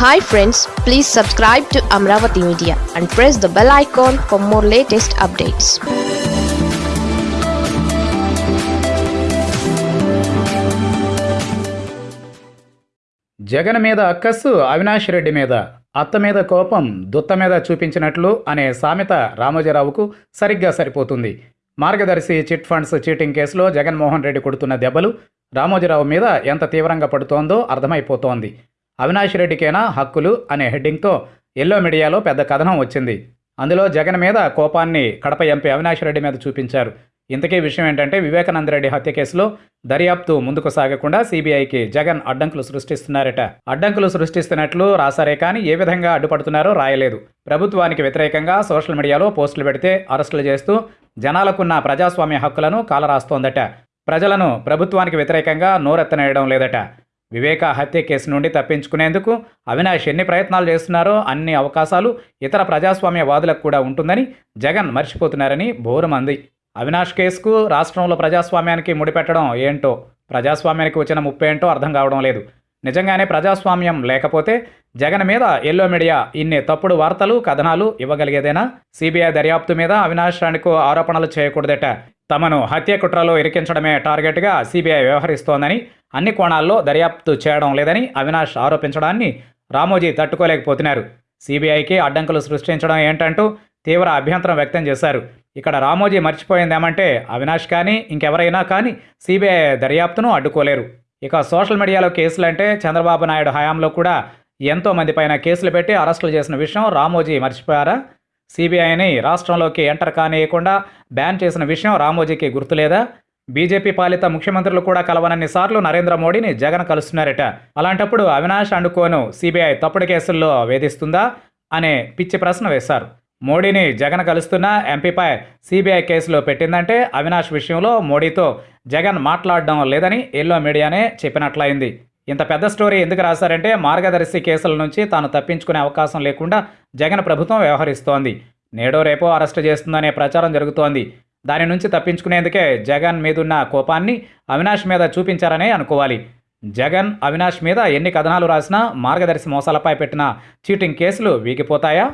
Hi friends please subscribe to Amaravati media and press the bell icon for more latest updates Jagan మీద అక్కస్సు అవినాష్ రెడ్డి మీద. అత్త మీద కోపం దుత్త మీద చూపించినట్లు అనే సామెత రామోజీరావుకు సరిగ్గా సరిపోతుంది. మార్గదర్శి చిట్ ఫండ్స్ చీటింగ్ కేసులో జగన్మోహన్ రెడ్డి కొడుతున్న దెబ్బలు రామోజీరావు మీద ఎంత తీవ్రంగా పడుతోందో అర్థమైపోతోంది. అవినాష్ రెడ్డికేనా హక్కులు అనే హెడ్డింగ్తో ఎల్లో మీడియాలో పెద్ద కథనం వచ్చింది. అందులో జగన్ మీద కోపాన్ని కడప ఎంపీ అవినాష్ రెడ్డి మీద చూపించారు. ఇంతకీ విషయం ఏంటంటే వివేకానంద రెడ్డి హత్య కేసులో దర్యాప్తు ముందుకు సాగకుండా సీబీఐకి జగన్ అడ్డంకులు సృష్టిస్తున్నారట. అడ్డంకులు సృష్టిస్తున్నట్లు రాశారే కానీ ఏ విధంగా అడ్డుపడుతున్నారో రాయలేదు. ప్రభుత్వానికి వ్యతిరేకంగా సోషల్ మీడియాలో పోస్టులు పెడితే అరెస్టులు చేస్తూ జనాలకున్న ప్రజాస్వామ్య హక్కులను కాలరాస్తోందట. ప్రజలను ప్రభుత్వానికి వ్యతిరేకంగా నోరెత్తనేయడం లేదట. వివేక హత్య కేసు నుండి తప్పించుకునేందుకు అవినాష్ ఎన్ని ప్రయత్నాలు చేస్తున్నారో అన్ని అవకాశాలు ఇతర ప్రజాస్వామ్యవాదులకు కూడా ఉంటుందని జగన్ మర్చిపోతున్నారని బోరుమంది. అవినాష్ కేసుకు రాష్ట్రంలో ప్రజాస్వామ్యానికి ముడిపెట్టడం ఏంటో ప్రజాస్వామ్యానికి వచ్చిన ముప్పేంటో అర్థం కావడం లేదు. నిజంగానే ప్రజాస్వామ్యం లేకపోతే జగన్ మీద ఎల్లో మీడియా ఇన్ని తప్పుడు వార్తలు కథనాలు ఇవ్వగలిగేదేనా? సిబిఐ దర్యాప్తు మీద అవినాష్ రాణికు ఆరోపణలు చేయకూడదట. తమను హత్య కుట్రలో ఇరికించడమే టార్గెట్గా సిబిఐ వ్యవహరిస్తోందని అన్ని కోణాల్లో దర్యాప్తు చేయడం లేదని అవినాష్ ఆరోపించడాన్ని రామోజీ తట్టుకోలేకపోతున్నారు. సిబిఐకి అడ్డంకులు సృష్టించడం ఏంటంటూ తీవ్ర అభ్యంతరం వ్యక్తం చేశారు. ఇక్కడ రామోజీ మర్చిపోయిందేమంటే అవినాష్ కానీ ఇంకెవరైనా కానీ సిబిఐ దర్యాప్తును అడ్డుకోలేరు. ఇక సోషల్ మీడియాలో కేసులంటే చంద్రబాబు నాయుడు హయాంలో కూడా ఎంతో మంది పైన కేసులు పెట్టి అరెస్టులు చేసిన విషయం రామోజీ మర్చిపోయారా? సిబిఐని రాష్ట్రంలోకి ఎంటర్ కానియకుండా బ్యాన్ చేసిన విషయం రామోజీకి గుర్తులేదా? బీజేపీ పాలిత ముఖ్యమంత్రులు కూడా కలవనన్ని సార్లు నరేంద్ర మోడీని జగన్ కలుస్తున్నారట. అలాంటప్పుడు అవినాష్ అండుకోను సిబిఐ తప్పుడు కేసుల్లో వేధిస్తుందా? అనే పిచ్చి ప్రశ్న వేశారు. మోడీని జగన్ కలుస్తున్న ఎంపీపై సిబిఐ కేసులో పెట్టిందంటే అవినాష్ విషయంలో మోడీతో జగన్ మాట్లాడడం లేదని ఎల్లో మీడియానే చెప్పినట్లయింది. ఇంత పెద్ద స్టోరీ ఎందుకు రాశారంటే మార్గదర్శి కేసుల నుంచి తాను తప్పించుకునే అవకాశం లేకుండా జగన్ ప్రభుత్వం వ్యవహరిస్తోంది. నేడో రేపో అరెస్టు చేస్తుందనే ప్రచారం జరుగుతోంది. దాని నుంచి తప్పించుకునేందుకే జగన్ మీదున్న కోపాన్ని అవినాష్ మీద చూపించారనే అనుకోవాలి. జగన్ అవినాష్ మీద ఎన్ని కథనాలు రాసినా మార్గదర్శి మోసాలపై పెట్టిన చీటింగ్ కేసులు వీగిపోతాయా?